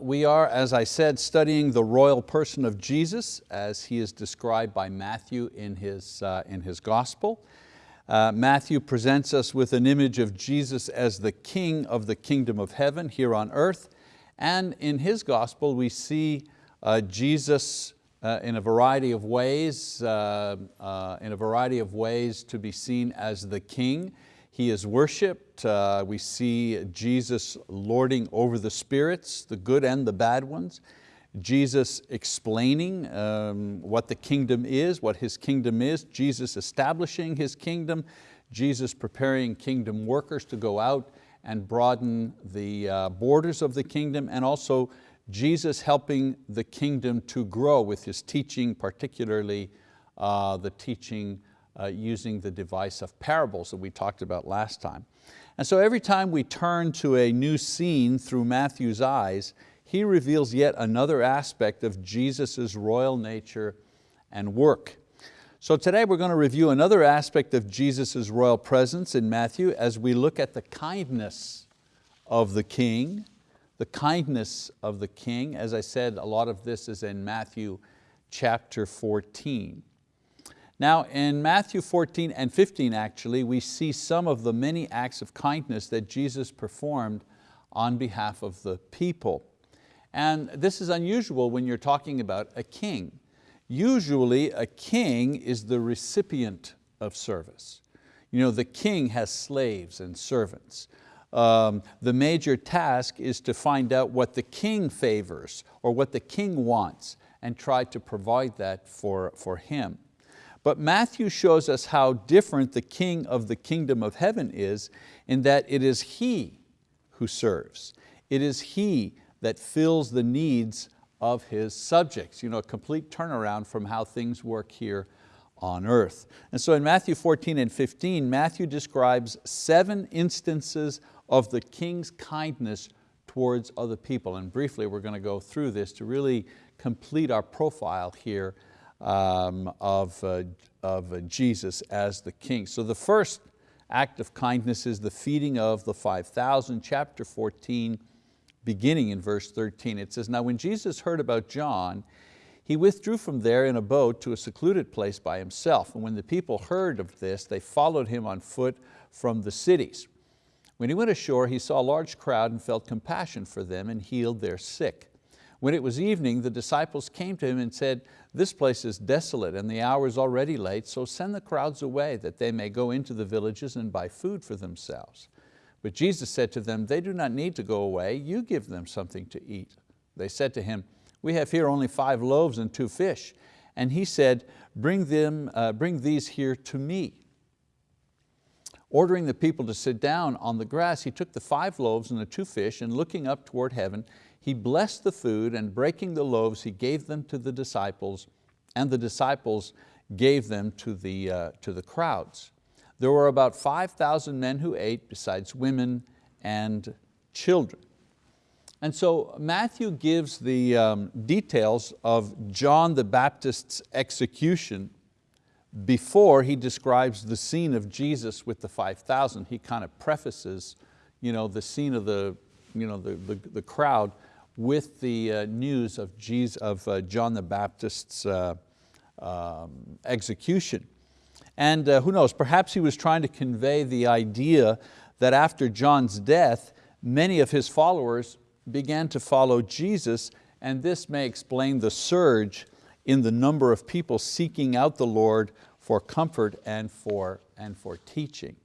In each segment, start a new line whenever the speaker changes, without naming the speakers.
we are, as I said, studying the royal person of Jesus as he is described by Matthew in his, uh, in his gospel. Uh, Matthew presents us with an image of Jesus as the king of the kingdom of heaven here on earth. And in his gospel we see uh, Jesus uh, in a variety of ways, uh, uh, in a variety of ways to be seen as the king. He is worshiped. Uh, we see Jesus lording over the spirits, the good and the bad ones. Jesus explaining um, what the kingdom is, what His kingdom is, Jesus establishing His kingdom, Jesus preparing kingdom workers to go out and broaden the uh, borders of the kingdom and also Jesus helping the kingdom to grow with His teaching, particularly uh, the teaching uh, using the device of parables that we talked about last time. And so every time we turn to a new scene through Matthew's eyes, he reveals yet another aspect of Jesus' royal nature and work. So today we're going to review another aspect of Jesus' royal presence in Matthew as we look at the kindness of the king, the kindness of the king. As I said, a lot of this is in Matthew chapter 14. Now in Matthew 14 and 15 actually, we see some of the many acts of kindness that Jesus performed on behalf of the people. And this is unusual when you're talking about a king. Usually a king is the recipient of service. You know, the king has slaves and servants. Um, the major task is to find out what the king favors or what the king wants and try to provide that for, for him. But Matthew shows us how different the king of the kingdom of heaven is in that it is he who serves. It is he that fills the needs of his subjects. You know, a complete turnaround from how things work here on earth. And so in Matthew 14 and 15, Matthew describes seven instances of the king's kindness towards other people. And briefly, we're going to go through this to really complete our profile here um, of, uh, of uh, Jesus as the king. So the first act of kindness is the feeding of the 5,000, chapter 14, beginning in verse 13. It says, now when Jesus heard about John, he withdrew from there in a boat to a secluded place by himself. And when the people heard of this, they followed him on foot from the cities. When he went ashore, he saw a large crowd and felt compassion for them and healed their sick. When it was evening, the disciples came to him and said, this place is desolate and the hour is already late, so send the crowds away that they may go into the villages and buy food for themselves. But Jesus said to them, they do not need to go away, you give them something to eat. They said to him, we have here only five loaves and two fish. And he said, bring, them, uh, bring these here to me. Ordering the people to sit down on the grass, he took the five loaves and the two fish and looking up toward heaven, he blessed the food and breaking the loaves, he gave them to the disciples and the disciples gave them to the, uh, to the crowds. There were about 5,000 men who ate besides women and children. And so Matthew gives the um, details of John the Baptist's execution before he describes the scene of Jesus with the 5,000. He kind of prefaces you know, the scene of the, you know, the, the, the crowd with the uh, news of, Jesus, of uh, John the Baptist's uh, um, execution. And uh, who knows, perhaps he was trying to convey the idea that after John's death, many of his followers began to follow Jesus and this may explain the surge in the number of people seeking out the Lord for comfort and for, and for teaching.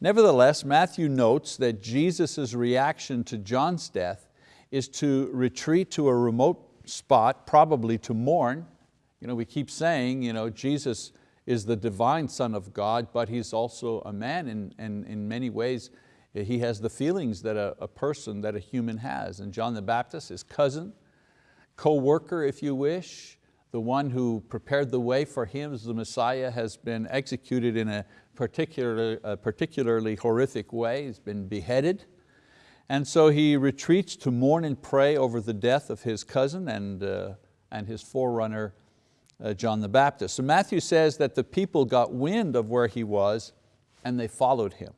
Nevertheless, Matthew notes that Jesus' reaction to John's death is to retreat to a remote spot, probably to mourn. You know, we keep saying, you know, Jesus is the divine Son of God, but He's also a man and in, in, many ways he has the feelings that a, a person, that a human has. And John the Baptist, his cousin, co-worker if you wish, the one who prepared the way for him as the Messiah has been executed in a particularly, a particularly horrific way, he's been beheaded. And so he retreats to mourn and pray over the death of his cousin and, uh, and his forerunner, uh, John the Baptist. So Matthew says that the people got wind of where he was and they followed him.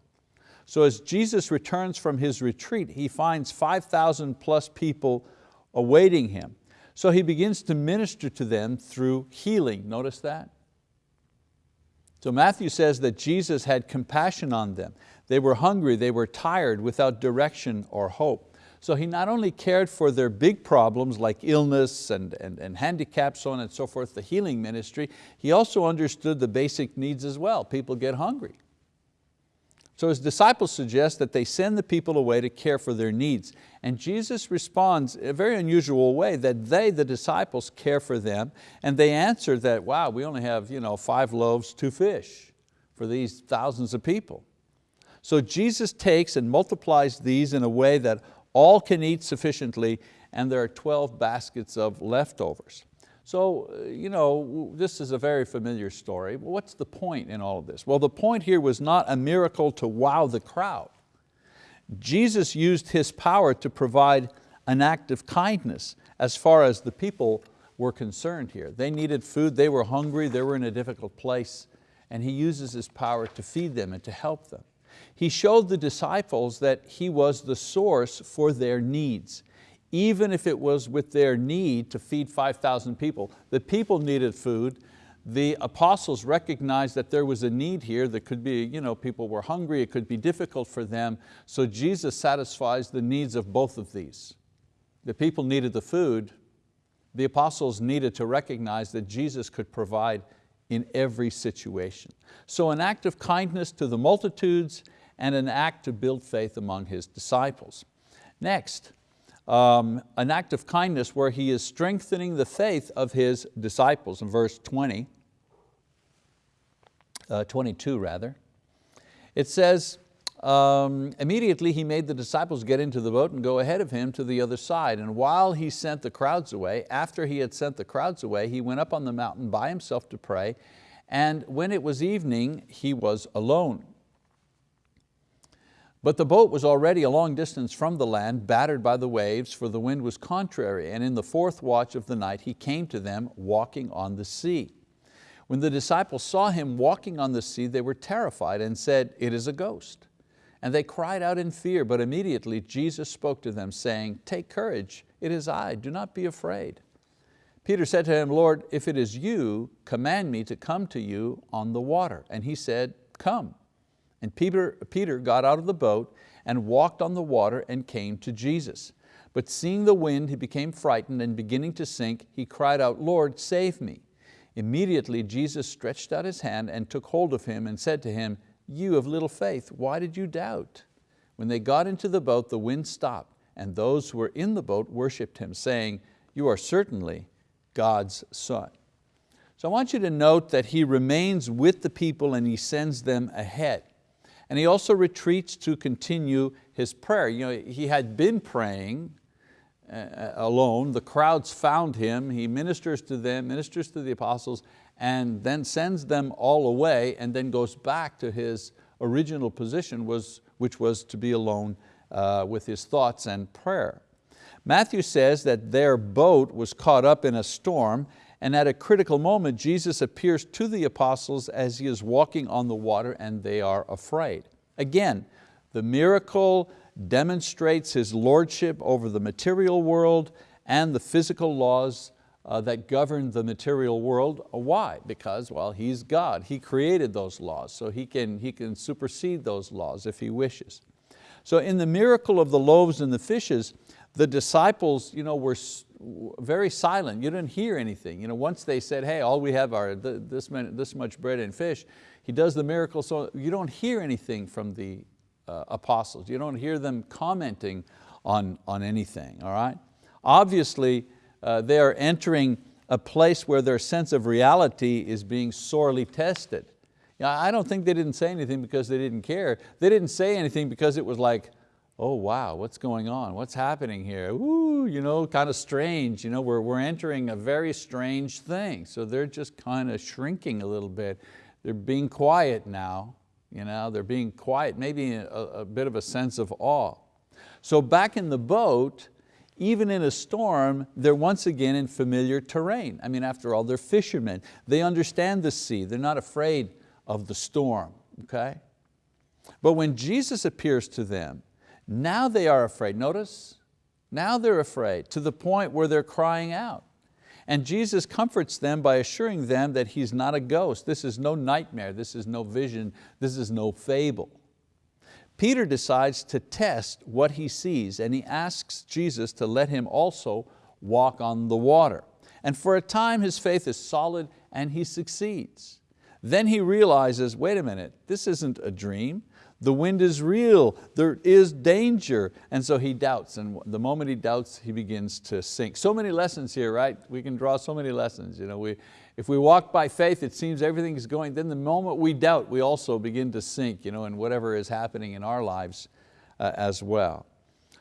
So as Jesus returns from his retreat, he finds 5,000 plus people awaiting Him. So He begins to minister to them through healing, notice that? So Matthew says that Jesus had compassion on them. They were hungry, they were tired, without direction or hope. So he not only cared for their big problems like illness and, and, and handicaps, so on and so forth, the healing ministry, he also understood the basic needs as well. People get hungry. So his disciples suggest that they send the people away to care for their needs. And Jesus responds a very unusual way that they, the disciples, care for them and they answer that, wow, we only have you know, five loaves, two fish for these thousands of people. So Jesus takes and multiplies these in a way that all can eat sufficiently and there are 12 baskets of leftovers. So, uh, you know, this is a very familiar story. What's the point in all of this? Well, the point here was not a miracle to wow the crowd. Jesus used His power to provide an act of kindness as far as the people were concerned here. They needed food, they were hungry, they were in a difficult place, and He uses His power to feed them and to help them. He showed the disciples that He was the source for their needs even if it was with their need to feed 5,000 people. The people needed food. The apostles recognized that there was a need here that could be, you know, people were hungry, it could be difficult for them. So Jesus satisfies the needs of both of these. The people needed the food. The apostles needed to recognize that Jesus could provide in every situation. So an act of kindness to the multitudes and an act to build faith among His disciples. Next, um, an act of kindness where he is strengthening the faith of his disciples in verse 20, uh, 22 rather. It says, um, immediately he made the disciples get into the boat and go ahead of him to the other side. And while he sent the crowds away, after he had sent the crowds away, he went up on the mountain by himself to pray. And when it was evening, he was alone. But the boat was already a long distance from the land, battered by the waves, for the wind was contrary, and in the fourth watch of the night he came to them walking on the sea. When the disciples saw him walking on the sea, they were terrified and said, it is a ghost. And they cried out in fear, but immediately Jesus spoke to them saying, take courage, it is I, do not be afraid. Peter said to him, Lord, if it is you, command me to come to you on the water. And he said, come. And Peter, Peter got out of the boat and walked on the water and came to Jesus. But seeing the wind, he became frightened and beginning to sink, he cried out, Lord, save me. Immediately Jesus stretched out his hand and took hold of him and said to him, you of little faith, why did you doubt? When they got into the boat, the wind stopped and those who were in the boat worshiped him, saying, you are certainly God's son. So I want you to note that he remains with the people and he sends them ahead. And he also retreats to continue his prayer. You know, he had been praying uh, uh, alone, the crowds found him, he ministers to them, ministers to the apostles, and then sends them all away and then goes back to his original position, was, which was to be alone uh, with his thoughts and prayer. Matthew says that their boat was caught up in a storm and at a critical moment, Jesus appears to the apostles as he is walking on the water and they are afraid. Again, the miracle demonstrates His lordship over the material world and the physical laws uh, that govern the material world. Why? Because, well, He's God. He created those laws, so He can, he can supersede those laws if He wishes. So in the miracle of the loaves and the fishes, the disciples you know, were very silent. You didn't hear anything. You know, once they said, hey, all we have are this, many, this much bread and fish, he does the miracle so you don't hear anything from the uh, apostles. You don't hear them commenting on, on anything, all right? Obviously, uh, they are entering a place where their sense of reality is being sorely tested. Know, I don't think they didn't say anything because they didn't care. They didn't say anything because it was like, oh wow, what's going on? What's happening here? Ooh, you know, kind of strange. You know, we're, we're entering a very strange thing. So they're just kind of shrinking a little bit. They're being quiet now. You know, they're being quiet, maybe a, a bit of a sense of awe. So back in the boat, even in a storm, they're once again in familiar terrain. I mean, after all, they're fishermen. They understand the sea. They're not afraid of the storm, okay? But when Jesus appears to them, now they are afraid. Notice, Now they're afraid to the point where they're crying out. And Jesus comforts them by assuring them that He's not a ghost. This is no nightmare, this is no vision, this is no fable. Peter decides to test what he sees and he asks Jesus to let him also walk on the water. And for a time his faith is solid and he succeeds. Then he realizes, wait a minute, this isn't a dream. The wind is real, there is danger. And so he doubts, and the moment he doubts, he begins to sink. So many lessons here, right? We can draw so many lessons. You know, we, if we walk by faith, it seems everything is going, then the moment we doubt, we also begin to sink you know, in whatever is happening in our lives uh, as well.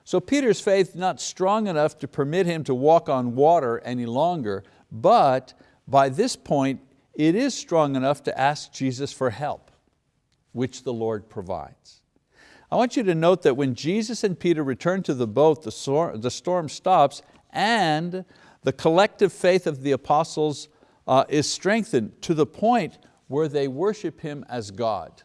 So Peter's faith not strong enough to permit him to walk on water any longer, but by this point, it is strong enough to ask Jesus for help, which the Lord provides. I want you to note that when Jesus and Peter return to the boat, the storm, the storm stops and the collective faith of the apostles uh, is strengthened to the point where they worship Him as God.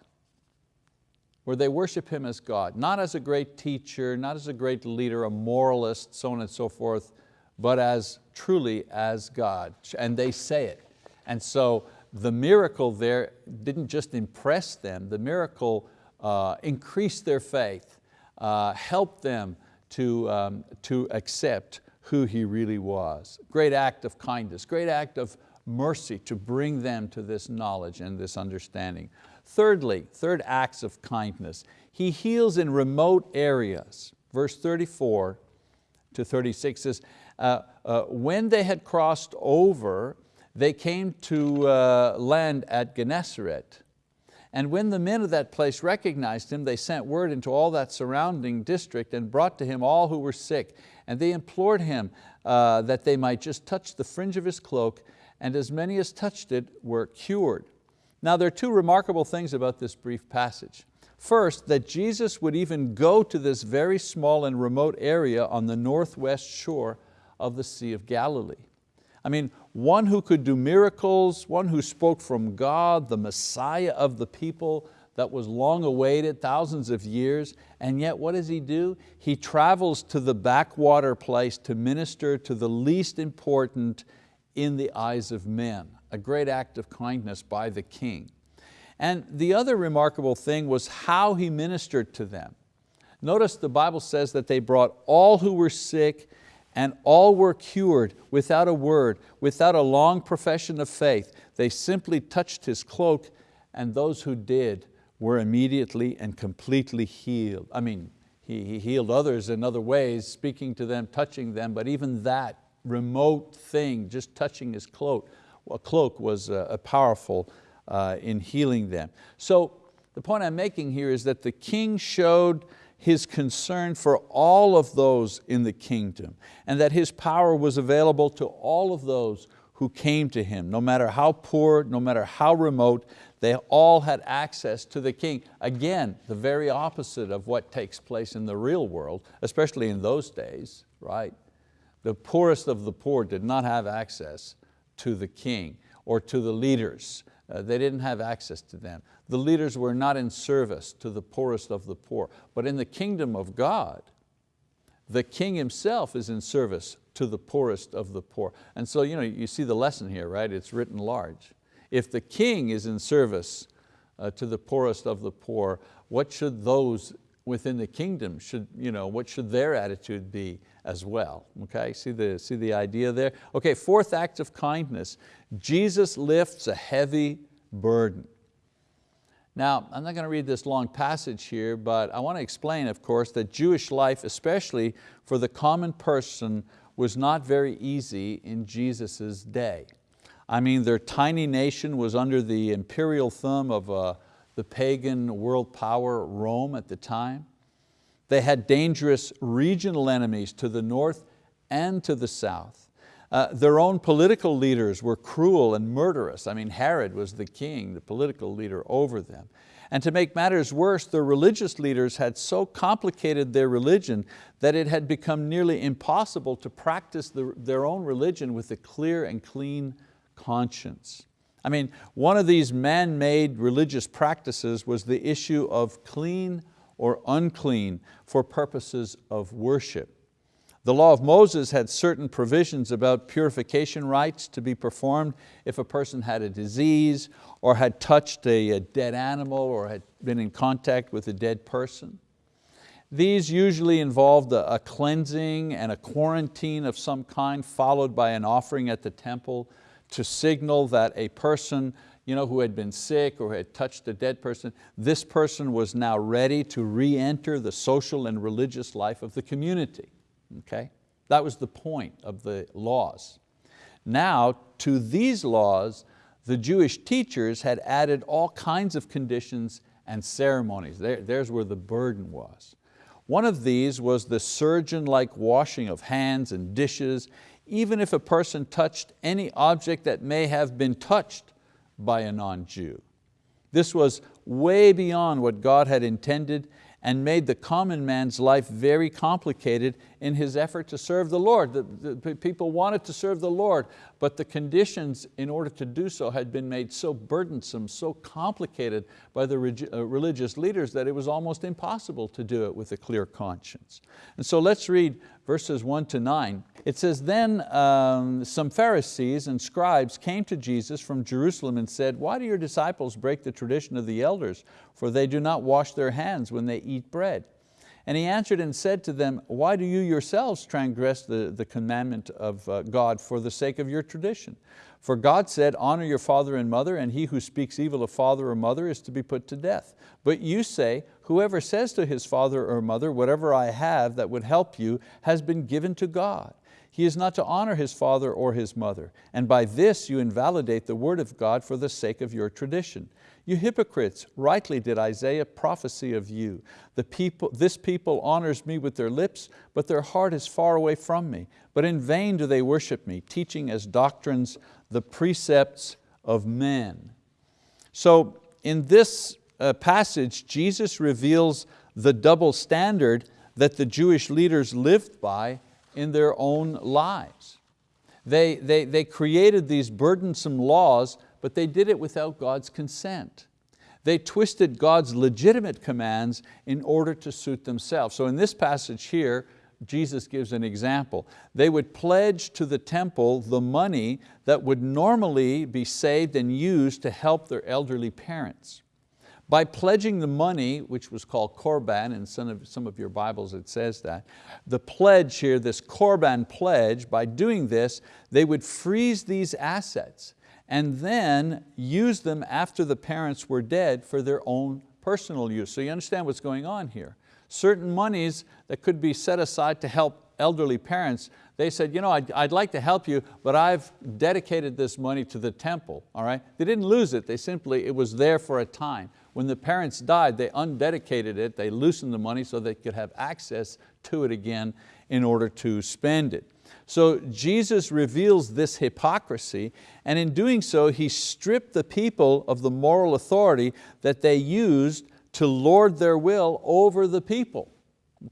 Where they worship Him as God, not as a great teacher, not as a great leader, a moralist, so on and so forth, but as truly as God. And they say it. And so the miracle there didn't just impress them, the miracle uh, increased their faith, uh, helped them to, um, to accept who He really was. Great act of kindness, great act of mercy to bring them to this knowledge and this understanding. Thirdly, third acts of kindness. He heals in remote areas. Verse 34 to 36 says, uh, uh, when they had crossed over, they came to uh, land at Gennesaret. And when the men of that place recognized him, they sent word into all that surrounding district and brought to him all who were sick. And they implored him uh, that they might just touch the fringe of his cloak, and as many as touched it were cured. Now there are two remarkable things about this brief passage. First, that Jesus would even go to this very small and remote area on the northwest shore of the Sea of Galilee. I mean, one who could do miracles, one who spoke from God, the Messiah of the people that was long awaited, thousands of years, and yet what does he do? He travels to the backwater place to minister to the least important in the eyes of men, a great act of kindness by the king. And the other remarkable thing was how he ministered to them. Notice the Bible says that they brought all who were sick and all were cured without a word, without a long profession of faith. They simply touched his cloak and those who did were immediately and completely healed. I mean, he, he healed others in other ways, speaking to them, touching them, but even that remote thing, just touching his cloak, a cloak was a powerful uh, in healing them. So the point I'm making here is that the king showed his concern for all of those in the kingdom and that his power was available to all of those who came to him, no matter how poor, no matter how remote, they all had access to the king. Again, the very opposite of what takes place in the real world, especially in those days, right? The poorest of the poor did not have access to the king or to the leaders. Uh, they didn't have access to them. The leaders were not in service to the poorest of the poor. But in the kingdom of God, the king himself is in service to the poorest of the poor. And so you, know, you see the lesson here, right? It's written large. If the king is in service uh, to the poorest of the poor, what should those within the kingdom, should, you know, what should their attitude be as well? Okay, see the, see the idea there? Okay, fourth act of kindness. Jesus lifts a heavy burden. Now, I'm not going to read this long passage here, but I want to explain, of course, that Jewish life, especially for the common person, was not very easy in Jesus' day. I mean, their tiny nation was under the imperial thumb of a, the pagan world power Rome at the time. They had dangerous regional enemies to the north and to the south. Uh, their own political leaders were cruel and murderous. I mean, Herod was the king, the political leader over them. And to make matters worse, their religious leaders had so complicated their religion that it had become nearly impossible to practice the, their own religion with a clear and clean conscience. I mean, one of these man-made religious practices was the issue of clean or unclean for purposes of worship. The law of Moses had certain provisions about purification rites to be performed if a person had a disease or had touched a, a dead animal or had been in contact with a dead person. These usually involved a, a cleansing and a quarantine of some kind followed by an offering at the temple to signal that a person you know, who had been sick or had touched a dead person, this person was now ready to re-enter the social and religious life of the community. Okay? That was the point of the laws. Now, to these laws, the Jewish teachers had added all kinds of conditions and ceremonies. There, there's where the burden was. One of these was the surgeon-like washing of hands and dishes, even if a person touched any object that may have been touched by a non-Jew. This was way beyond what God had intended and made the common man's life very complicated in his effort to serve the Lord. The, the, people wanted to serve the Lord, but the conditions in order to do so had been made so burdensome, so complicated by the uh, religious leaders that it was almost impossible to do it with a clear conscience. And so let's read verses one to nine. It says, then um, some Pharisees and scribes came to Jesus from Jerusalem and said, why do your disciples break the tradition of the elders? For they do not wash their hands when they eat bread. And he answered and said to them, why do you yourselves transgress the, the commandment of uh, God for the sake of your tradition? For God said, honor your father and mother, and he who speaks evil of father or mother is to be put to death. But you say, whoever says to his father or mother, whatever I have that would help you has been given to God. He is not to honor his father or his mother, and by this you invalidate the word of God for the sake of your tradition. You hypocrites, rightly did Isaiah prophesy of you. The people, this people honors me with their lips, but their heart is far away from me. But in vain do they worship me, teaching as doctrines the precepts of men. So in this uh, passage, Jesus reveals the double standard that the Jewish leaders lived by in their own lives. They, they, they created these burdensome laws but they did it without God's consent. They twisted God's legitimate commands in order to suit themselves. So in this passage here, Jesus gives an example. They would pledge to the temple the money that would normally be saved and used to help their elderly parents. By pledging the money, which was called korban, in some of, some of your Bibles it says that, the pledge here, this korban pledge, by doing this, they would freeze these assets and then use them after the parents were dead for their own personal use. So you understand what's going on here. Certain monies that could be set aside to help elderly parents, they said, you know, I'd, I'd like to help you, but I've dedicated this money to the temple, all right? They didn't lose it, they simply, it was there for a time. When the parents died, they undedicated it, they loosened the money so they could have access to it again in order to spend it. So Jesus reveals this hypocrisy and in doing so he stripped the people of the moral authority that they used to lord their will over the people.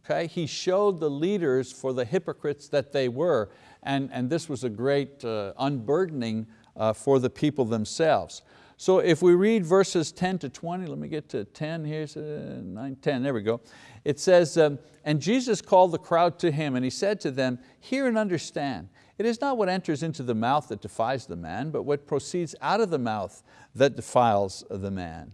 Okay? He showed the leaders for the hypocrites that they were and, and this was a great uh, unburdening uh, for the people themselves. So if we read verses 10 to 20, let me get to 10 here, uh, 9, 10, there we go. It says, um, and Jesus called the crowd to him and he said to them, hear and understand, it is not what enters into the mouth that defies the man, but what proceeds out of the mouth that defiles the man.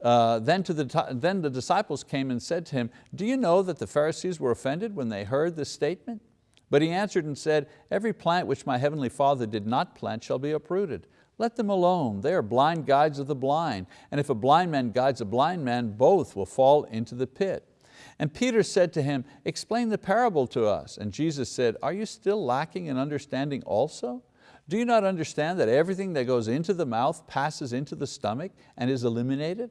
Uh, then, to the, then the disciples came and said to him, do you know that the Pharisees were offended when they heard this statement? But he answered and said, every plant which my heavenly Father did not plant shall be uprooted. Let them alone, they are blind guides of the blind. And if a blind man guides a blind man, both will fall into the pit. And Peter said to him, explain the parable to us. And Jesus said, are you still lacking in understanding also? Do you not understand that everything that goes into the mouth passes into the stomach and is eliminated?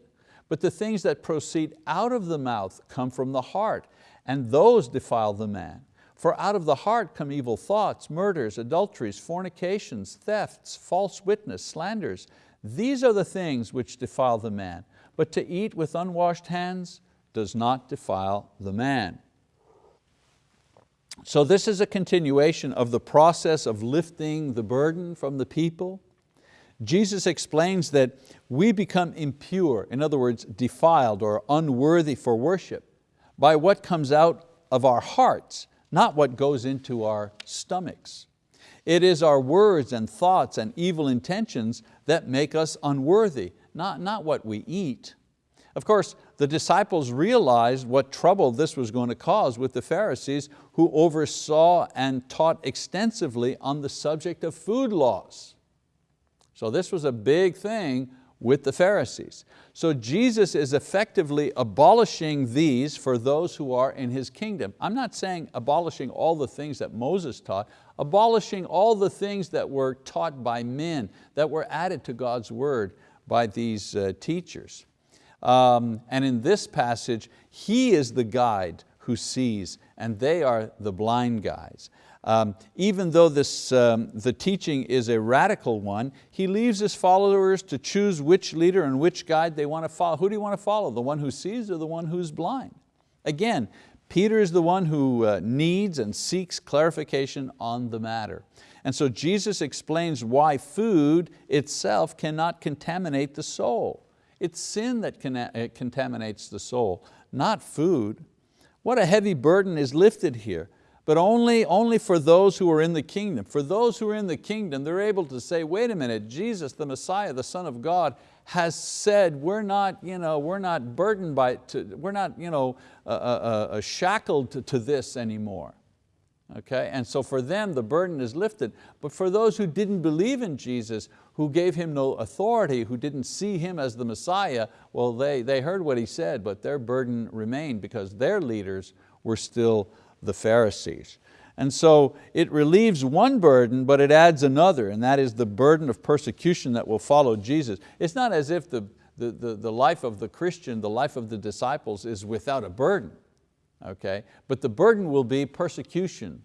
But the things that proceed out of the mouth come from the heart, and those defile the man. For out of the heart come evil thoughts, murders, adulteries, fornications, thefts, false witness, slanders. These are the things which defile the man. But to eat with unwashed hands does not defile the man. So this is a continuation of the process of lifting the burden from the people. Jesus explains that we become impure, in other words, defiled or unworthy for worship, by what comes out of our hearts, not what goes into our stomachs. It is our words and thoughts and evil intentions that make us unworthy, not, not what we eat. Of course, the disciples realized what trouble this was going to cause with the Pharisees who oversaw and taught extensively on the subject of food laws. So this was a big thing with the Pharisees. So Jesus is effectively abolishing these for those who are in His kingdom. I'm not saying abolishing all the things that Moses taught, abolishing all the things that were taught by men, that were added to God's word by these uh, teachers. Um, and in this passage, He is the guide who sees and they are the blind guys. Um, even though this, um, the teaching is a radical one, he leaves his followers to choose which leader and which guide they want to follow. Who do you want to follow? The one who sees or the one who's blind? Again, Peter is the one who uh, needs and seeks clarification on the matter. And so Jesus explains why food itself cannot contaminate the soul. It's sin that uh, contaminates the soul, not food. What a heavy burden is lifted here but only, only for those who are in the kingdom. For those who are in the kingdom, they're able to say, wait a minute, Jesus, the Messiah, the Son of God, has said we're not, you know, we're not burdened by, to, we're not you know, uh, uh, uh, shackled to, to this anymore. Okay? And so for them the burden is lifted. But for those who didn't believe in Jesus, who gave Him no authority, who didn't see Him as the Messiah, well they, they heard what He said, but their burden remained because their leaders were still the Pharisees. And so it relieves one burden, but it adds another, and that is the burden of persecution that will follow Jesus. It's not as if the, the, the, the life of the Christian, the life of the disciples is without a burden, okay? But the burden will be persecution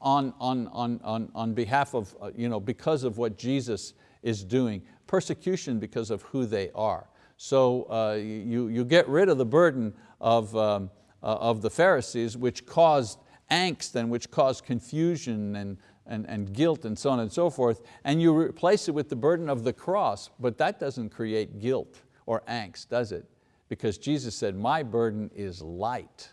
on, on, on, on, on behalf of, uh, you know, because of what Jesus is doing, persecution because of who they are. So uh, you, you get rid of the burden of, um, Uh, of the Pharisees, which caused angst and which caused confusion and, and, and guilt and so on and so forth, and you replace it with the burden of the cross, but that doesn't create guilt or angst, does it? Because Jesus said, my burden is light.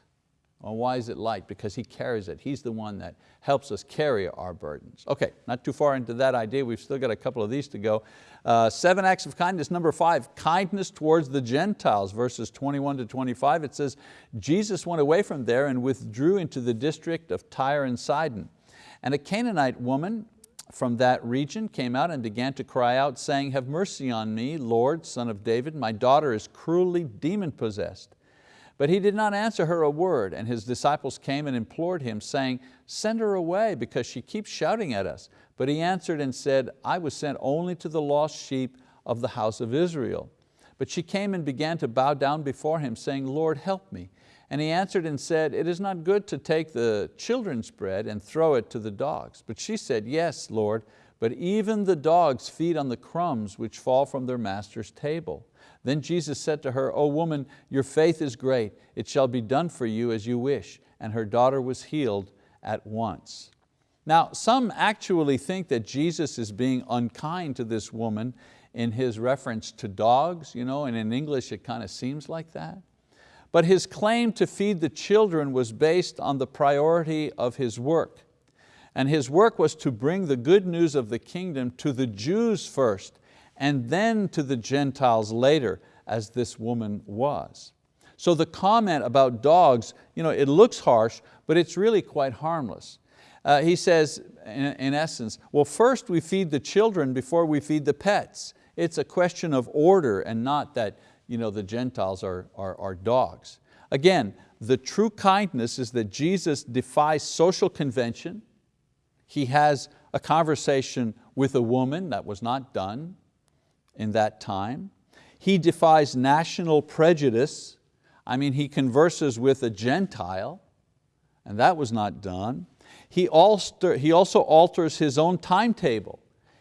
Well, why is it light? Because He carries it. He's the one that helps us carry our burdens. Okay, not too far into that idea. We've still got a couple of these to go. Uh, seven acts of kindness. Number five, kindness towards the Gentiles, verses 21 to 25. It says, Jesus went away from there and withdrew into the district of Tyre and Sidon. And a Canaanite woman from that region came out and began to cry out, saying, Have mercy on me, Lord, son of David. My daughter is cruelly demon possessed. But he did not answer her a word, and his disciples came and implored him, saying, send her away because she keeps shouting at us. But he answered and said, I was sent only to the lost sheep of the house of Israel. But she came and began to bow down before him, saying, Lord, help me. And he answered and said, It is not good to take the children's bread and throw it to the dogs. But she said, Yes, Lord, but even the dogs feed on the crumbs which fall from their master's table. Then Jesus said to her, O woman, your faith is great. It shall be done for you as you wish. And her daughter was healed at once. Now, some actually think that Jesus is being unkind to this woman in his reference to dogs, you know, and in English it kind of seems like that. But his claim to feed the children was based on the priority of his work. And his work was to bring the good news of the kingdom to the Jews first and then to the Gentiles later, as this woman was. So the comment about dogs, you know, it looks harsh, but it's really quite harmless. Uh, he says, in, in essence, well first we feed the children before we feed the pets. It's a question of order and not that you know, the Gentiles are, are, are dogs. Again, the true kindness is that Jesus defies social convention. He has a conversation with a woman that was not done in that time. He defies national prejudice. I mean, he converses with a Gentile, and that was not done. He also, he also alters his own timetable.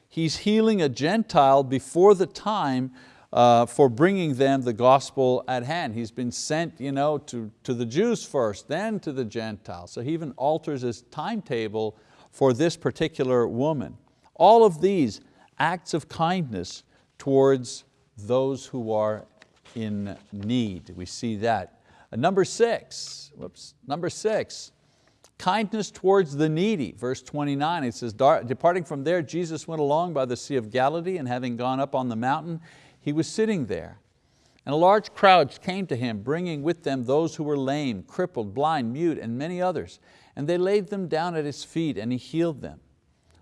He's healing a Gentile before the time uh, for bringing them the gospel at hand. He's been sent you know, to, to the Jews first, then to the Gentiles. So he even alters his timetable for this particular woman. All of these acts of kindness towards those who are in need. We see that. Uh, number six, whoops, number six, Kindness towards the needy, verse 29, it says, departing from there, Jesus went along by the Sea of Galilee and having gone up on the mountain, he was sitting there. And a large crowd came to him, bringing with them those who were lame, crippled, blind, mute, and many others. And they laid them down at His feet and He healed them.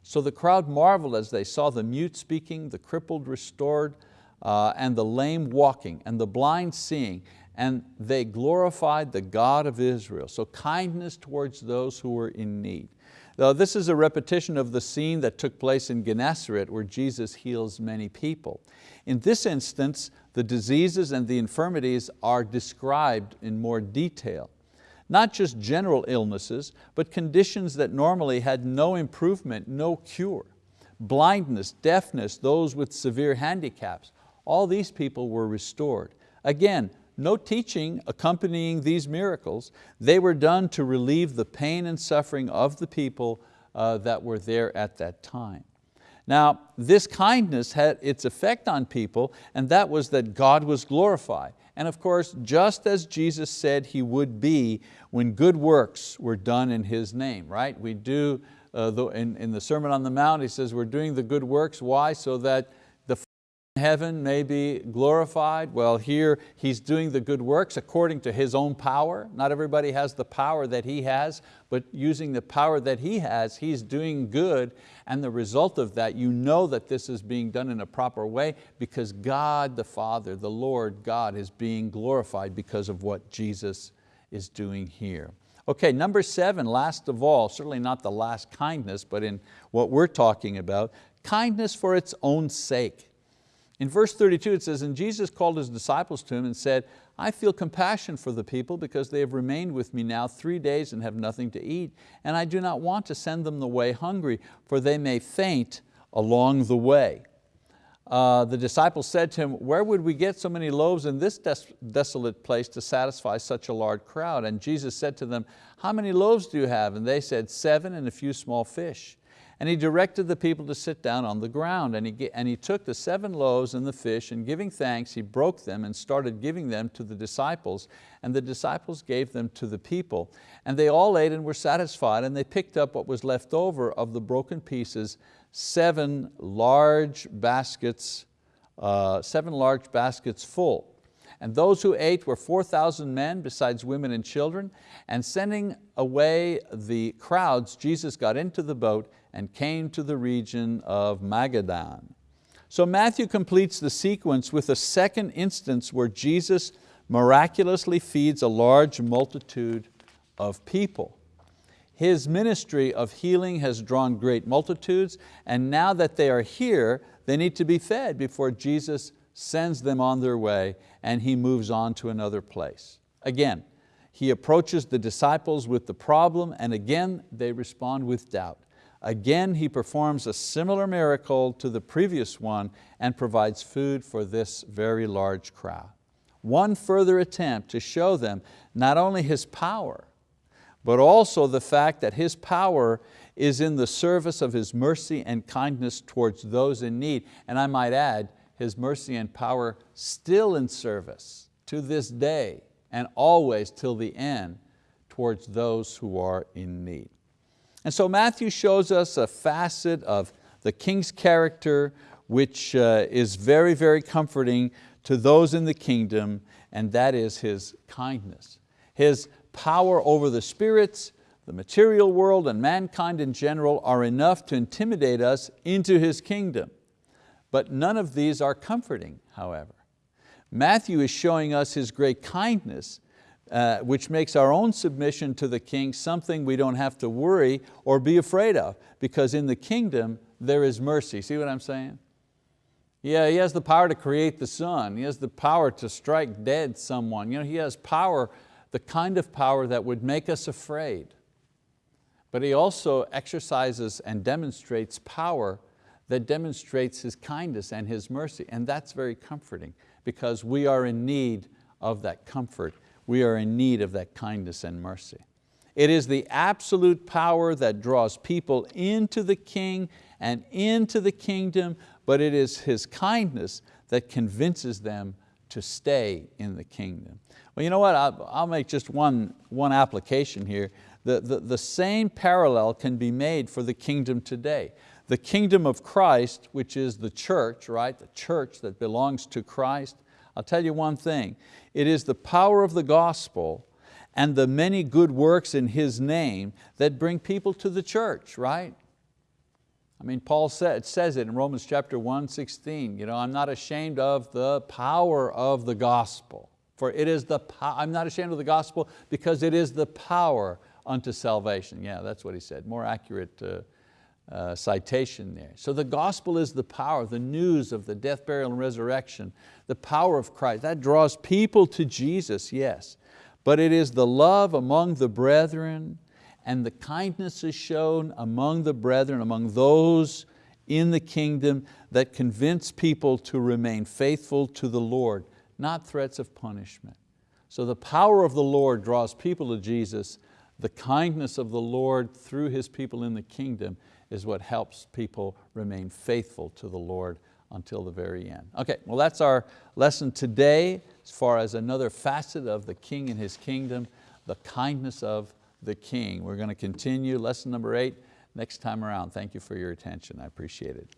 So the crowd marveled as they saw the mute speaking, the crippled restored, uh, and the lame walking, and the blind seeing, and they glorified the God of Israel. So kindness towards those who were in need. Now, this is a repetition of the scene that took place in Gennesaret where Jesus heals many people. In this instance, the diseases and the infirmities are described in more detail. Not just general illnesses, but conditions that normally had no improvement, no cure. Blindness, deafness, those with severe handicaps, all these people were restored. Again, no teaching accompanying these miracles. They were done to relieve the pain and suffering of the people uh, that were there at that time. Now, this kindness had its effect on people, and that was that God was glorified. And of course, just as Jesus said He would be when good works were done in His name, right? We do, uh, the, in, in the Sermon on the Mount, He says we're doing the good works, why? So that heaven may be glorified. Well, here He's doing the good works according to His own power. Not everybody has the power that He has, but using the power that He has, He's doing good. And the result of that, you know that this is being done in a proper way because God the Father, the Lord God is being glorified because of what Jesus is doing here. Okay, number seven, last of all, certainly not the last kindness, but in what we're talking about, kindness for its own sake. In verse 32 it says, and Jesus called His disciples to Him and said, I feel compassion for the people because they have remained with me now three days and have nothing to eat, and I do not want to send them away hungry, for they may faint along the way. Uh, the disciples said to him, where would we get so many loaves in this des desolate place to satisfy such a large crowd? And Jesus said to them, how many loaves do you have? And they said, seven and a few small fish. And he directed the people to sit down on the ground. And he, and he took the seven loaves and the fish, and giving thanks, he broke them and started giving them to the disciples. And the disciples gave them to the people. And they all ate and were satisfied, and they picked up what was left over of the broken pieces, seven large baskets, uh, seven large baskets full. And those who ate were 4,000 men besides women and children. And sending away the crowds, Jesus got into the boat and came to the region of Magadan. So Matthew completes the sequence with a second instance where Jesus miraculously feeds a large multitude of people. His ministry of healing has drawn great multitudes and now that they are here, they need to be fed before Jesus sends them on their way and He moves on to another place. Again, He approaches the disciples with the problem and again they respond with doubt. Again, he performs a similar miracle to the previous one and provides food for this very large crowd. One further attempt to show them not only His power, but also the fact that His power is in the service of His mercy and kindness towards those in need. And I might add, His mercy and power still in service to this day and always till the end towards those who are in need. And so Matthew shows us a facet of the king's character which uh, is very, very comforting to those in the kingdom, and that is his kindness. His power over the spirits, the material world, and mankind in general are enough to intimidate us into His kingdom. But none of these are comforting, however. Matthew is showing us His great kindness uh, which makes our own submission to the king something we don't have to worry or be afraid of because in the kingdom there is mercy. See what I'm saying? Yeah, he has the power to create the sun. He has the power to strike dead someone. You know, he has power, the kind of power that would make us afraid. But he also exercises and demonstrates power that demonstrates His kindness and His mercy. And that's very comforting because we are in need of that comfort we are in need of that kindness and mercy. It is the absolute power that draws people into the King and into the kingdom, but it is His kindness that convinces them to stay in the kingdom. Well, you know what, I'll, make just one, one application here. The, the, the same parallel can be made for the kingdom today. The kingdom of Christ, which is the church, right? The church that belongs to Christ. I'll tell you one thing, it is the power of the gospel and the many good works in His name that bring people to the church, right? I mean, Paul said, says it in Romans chapter 1, 16, you know, I'm not ashamed of the power of the gospel. For it is the, I'm not ashamed of the gospel because it is the power unto salvation. Yeah, that's what he said, more accurate uh, uh, citation there. So the gospel is the power, the news of the death, burial, and resurrection, the power of Christ. That draws people to Jesus, yes. But it is the love among the brethren and the kindness is shown among the brethren, among those in the kingdom that convince people to remain faithful to the Lord, not threats of punishment. So the power of the Lord draws people to Jesus. The kindness of the Lord through His people in the kingdom is what helps people remain faithful to the Lord until the very end. Okay, well that's our lesson today as far as another facet of the King and His kingdom, the kindness of the King. We're going to continue lesson number eight next time around. Thank you for your attention, I appreciate it.